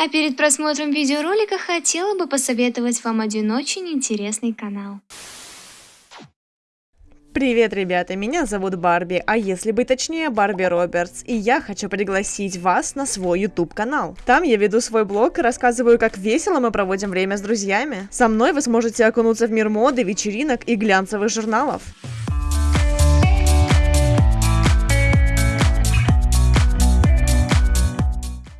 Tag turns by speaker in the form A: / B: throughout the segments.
A: А перед просмотром видеоролика хотела бы посоветовать вам один очень интересный канал.
B: Привет, ребята, меня зовут Барби, а если быть точнее, Барби Робертс, и я хочу пригласить вас на свой YouTube канал. Там я веду свой блог и рассказываю, как весело мы проводим время с друзьями. Со мной вы сможете окунуться в мир моды, вечеринок и глянцевых журналов.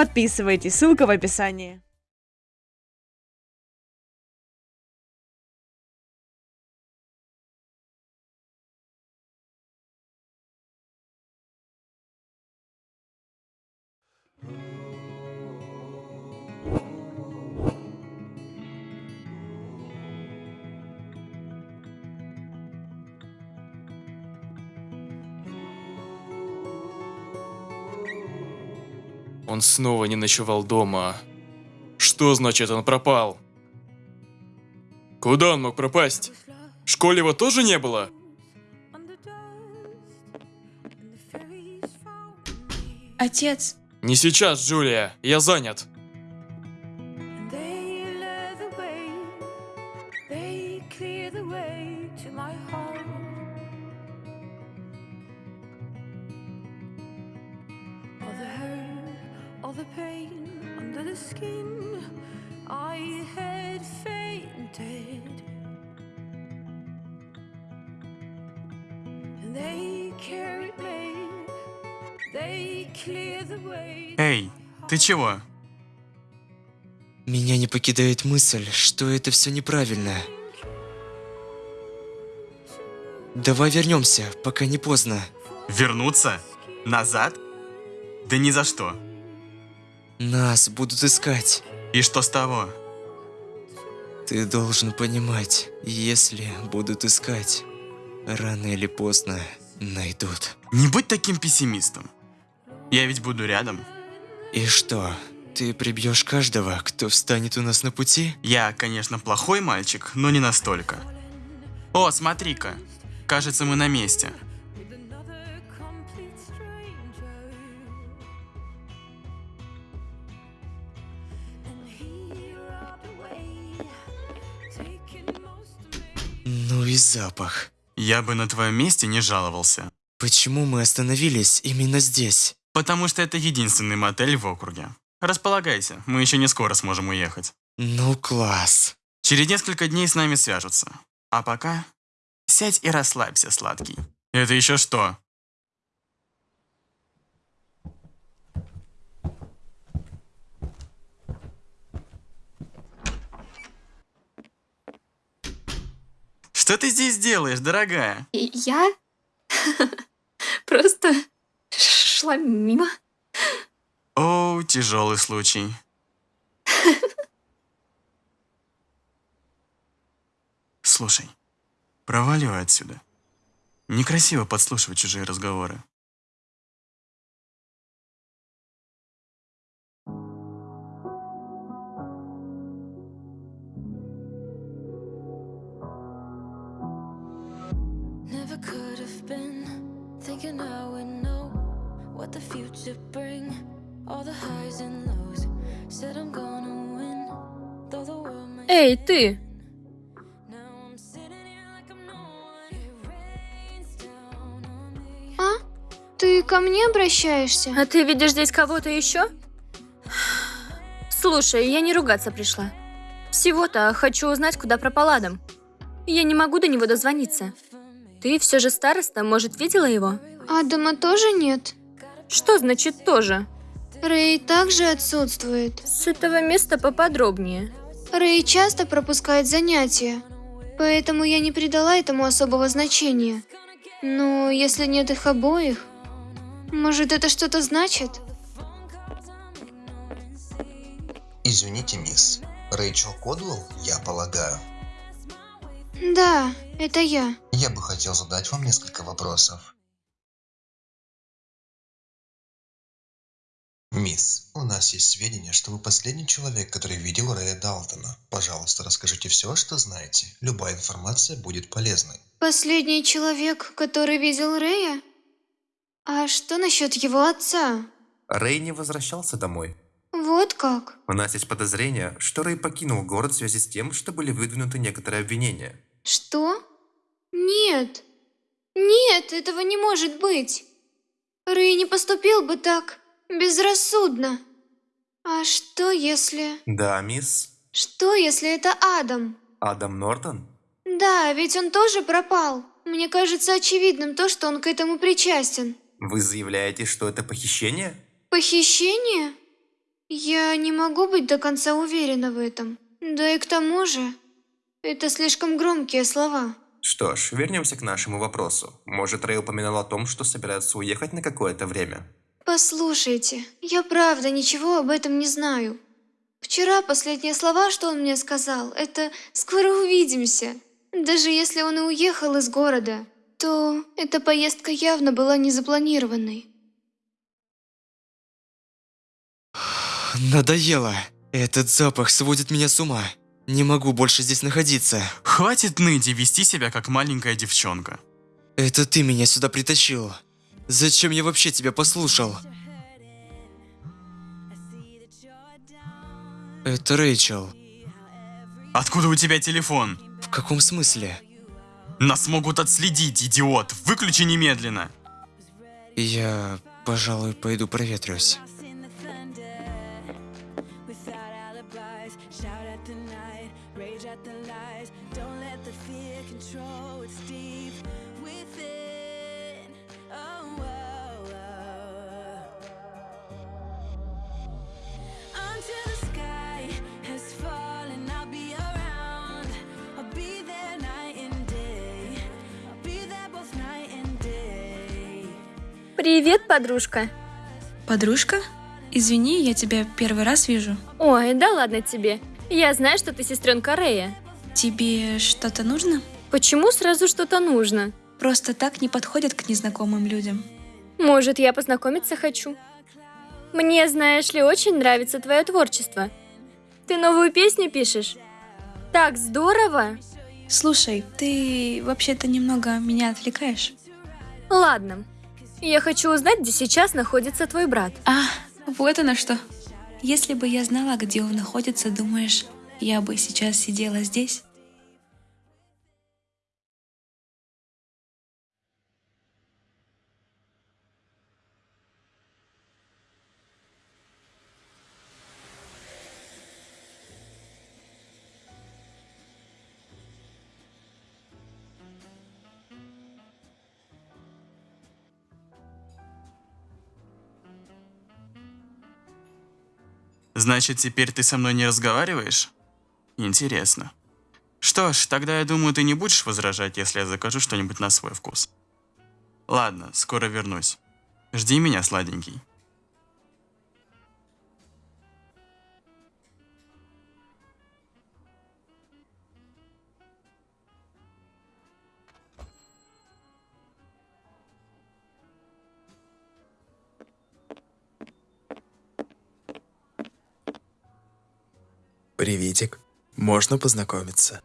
B: Подписывайтесь, ссылка в описании.
C: Он снова не ночевал дома. Что значит он пропал? Куда он мог пропасть? В школе его тоже не было?
D: Отец,
C: Не сейчас, Джулия, я занят.
E: The pain under the skin, I had fainted. They carried me, they clear the way.
F: Эй, ты чего?
G: Меня не покидает мысль, что это все неправильно. Давай вернемся, пока не поздно.
F: Вернуться? Назад? Да ни за что.
G: Нас будут искать.
F: И что с того?
G: Ты должен понимать, если будут искать, рано или поздно найдут.
F: Не будь таким пессимистом. Я ведь буду рядом.
G: И что, ты прибьешь каждого, кто встанет у нас на пути?
F: Я, конечно, плохой мальчик, но не настолько. О, смотри-ка. Кажется, мы на месте.
G: Ну и запах.
F: Я бы на твоем месте не жаловался.
G: Почему мы остановились именно здесь?
F: Потому что это единственный мотель в округе. Располагайся, мы еще не скоро сможем уехать.
G: Ну класс.
F: Через несколько дней с нами свяжутся. А пока сядь и расслабься, сладкий. Это еще что? Что ты здесь делаешь, дорогая?
A: И я просто шла мимо.
F: О, тяжелый случай. Слушай, проваливай отсюда. Некрасиво подслушивать чужие разговоры.
E: Could have been thinking I would know what the future bring. All the highs and lows. Said I'm gonna win. Though the world may
D: эй, ты!
A: А? Ты ко мне обращаешься?
D: А ты видишь здесь кого-то еще? Слушай, я не ругаться пришла. Всего-то хочу узнать, куда пропал Адам. Я не могу до него дозвониться. Ты все же староста, может, видела его?
A: Адама тоже нет?
D: Что значит тоже?
A: Рэй также отсутствует.
D: С этого места поподробнее.
A: Рэй часто пропускает занятия, поэтому я не придала этому особого значения. Но если нет их обоих, может это что-то значит?
H: Извините, мисс. Рэйчел Кодвелл, я полагаю.
A: Да, это я.
H: Я бы хотел задать вам несколько вопросов. Мисс, у нас есть сведения, что вы последний человек, который видел Рэя Далтона. Пожалуйста, расскажите все, что знаете. Любая информация будет полезной.
A: Последний человек, который видел Рэя? А что насчет его отца?
I: Рэй не возвращался домой.
A: Вот как?
I: У нас есть подозрение, что Рэй покинул город в связи с тем, что были выдвинуты некоторые обвинения.
A: Что? Нет. Нет, этого не может быть. Рэй не поступил бы так безрассудно. А что если...
I: Да, мисс?
A: Что если это Адам?
I: Адам Нортон?
A: Да, ведь он тоже пропал. Мне кажется очевидным то, что он к этому причастен.
I: Вы заявляете, что это похищение?
A: Похищение? Я не могу быть до конца уверена в этом. Да и к тому же, это слишком громкие слова.
I: Что ж, вернемся к нашему вопросу. Может, Рэй упоминал о том, что собирается уехать на какое-то время?
A: Послушайте, я правда ничего об этом не знаю. Вчера последние слова, что он мне сказал, это «скоро увидимся». Даже если он и уехал из города, то эта поездка явно была не запланированной.
G: Надоело. Этот запах сводит меня с ума. Не могу больше здесь находиться.
F: Хватит ныть и вести себя как маленькая девчонка.
G: Это ты меня сюда притащил. Зачем я вообще тебя послушал? Это Рэйчел.
F: Откуда у тебя телефон?
G: В каком смысле?
F: Нас могут отследить, идиот. Выключи немедленно.
G: Я, пожалуй, пойду проветрюсь.
E: Alibis, shout at the night, rage at the lies. Don't let the fear control what's deep within. Oh, oh, oh. Until the sky has fallen, I'll be around. I'll be there night and day. I'll be there both night and day.
D: Привет, подружка.
J: Подружка? Извини, я тебя первый раз вижу.
D: Ой, да ладно тебе. Я знаю, что ты сестренка Рэя.
J: Тебе что-то нужно?
D: Почему сразу что-то нужно?
J: Просто так не подходят к незнакомым людям.
D: Может, я познакомиться хочу? Мне, знаешь ли, очень нравится твое творчество. Ты новую песню пишешь? Так здорово!
J: Слушай, ты вообще-то немного меня отвлекаешь.
D: Ладно. Я хочу узнать, где сейчас находится твой брат.
J: А, вот оно что. Если бы я знала, где он находится, думаешь, я бы сейчас сидела здесь?
F: Значит, теперь ты со мной не разговариваешь? Интересно. Что ж, тогда я думаю, ты не будешь возражать, если я закажу что-нибудь на свой вкус. Ладно, скоро вернусь. Жди меня, сладенький.
G: Приветик. Можно познакомиться?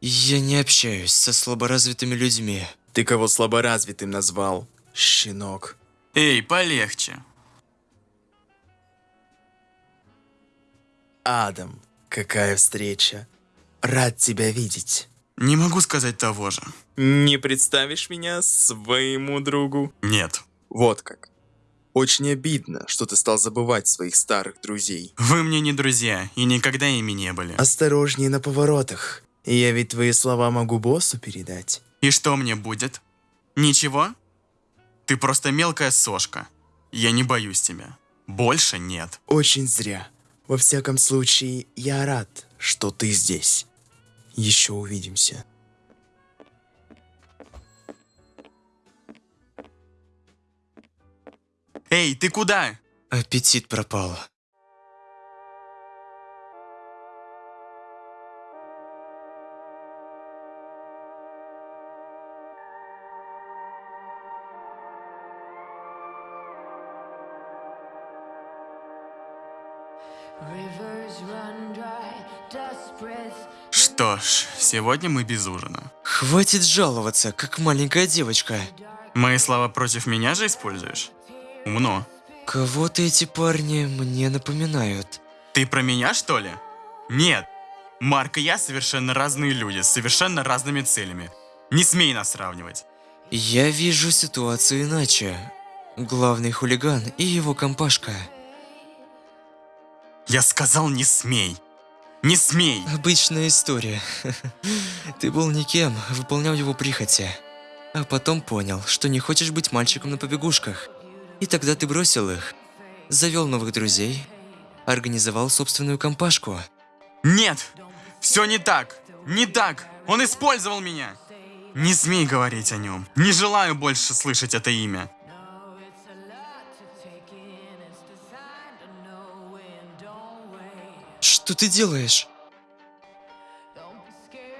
G: Я не общаюсь со слаборазвитыми людьми. Ты кого слаборазвитым назвал? Щенок.
F: Эй, полегче.
G: Адам, какая встреча. Рад тебя видеть.
F: Не могу сказать того же.
G: Не представишь меня своему другу?
F: Нет.
G: Вот как. Очень обидно, что ты стал забывать своих старых друзей.
F: Вы мне не друзья и никогда ими не были.
G: Осторожнее на поворотах. Я ведь твои слова могу боссу передать.
F: И что мне будет? Ничего? Ты просто мелкая сошка. Я не боюсь тебя. Больше нет.
G: Очень зря. Во всяком случае, я рад, что ты здесь. Еще увидимся.
F: Эй, ты куда?
G: Аппетит пропал.
F: Что ж, сегодня мы без ужина.
G: Хватит жаловаться, как маленькая девочка.
F: Мои слова против меня же используешь? Умно.
G: Кого-то эти парни мне напоминают.
F: Ты про меня, что ли? Нет. Марк и я совершенно разные люди, с совершенно разными целями. Не смей нас сравнивать.
G: Я вижу ситуацию иначе. Главный хулиган и его компашка.
F: Я сказал, не смей. Не смей.
G: Обычная история. Ты был никем, выполнял его прихоти. А потом понял, что не хочешь быть мальчиком на побегушках. И тогда ты бросил их. Завел новых друзей. Организовал собственную компашку.
F: Нет! Все не так! Не так! Он использовал меня! Не смей говорить о нем. Не желаю больше слышать это имя.
G: Что ты делаешь?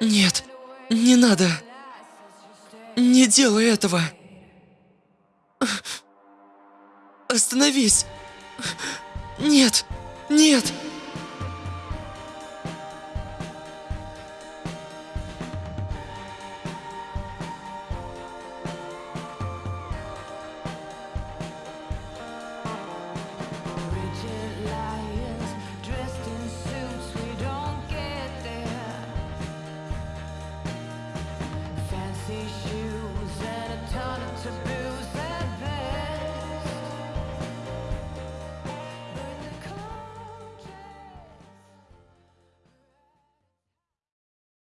G: Нет, не надо. Не делай этого. Остановись! Нет! Нет! Rigid light.